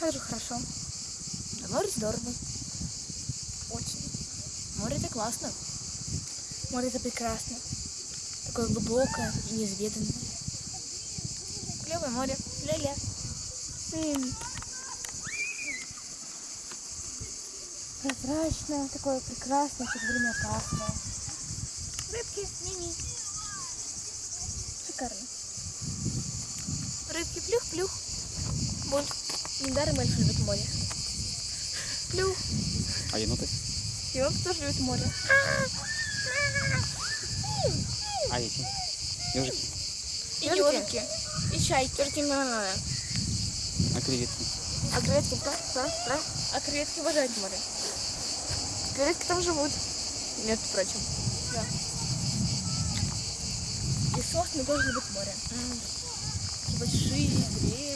Же хорошо. Море здорово. Очень. Море это классно. Море это прекрасно. Такое глубокое и неизведанное. Клевое море. Ля-ля. Прозрачное, такое прекрасное, в то же время опасное. Рыбки, мими. Шикарно. Рыбки плюх-плюх. Вот. Недаром эльф любит море. Плюх. А еноты? Он тоже любит море. А эти? Ежики? И Ежики. ежики. И чайки. Только не надо. А креветки? А креветки, да? Да? Да? А креветки обожают море. Креветки там живут. Между прочим. Да. И сосны тоже любят море. Такие большие, древние.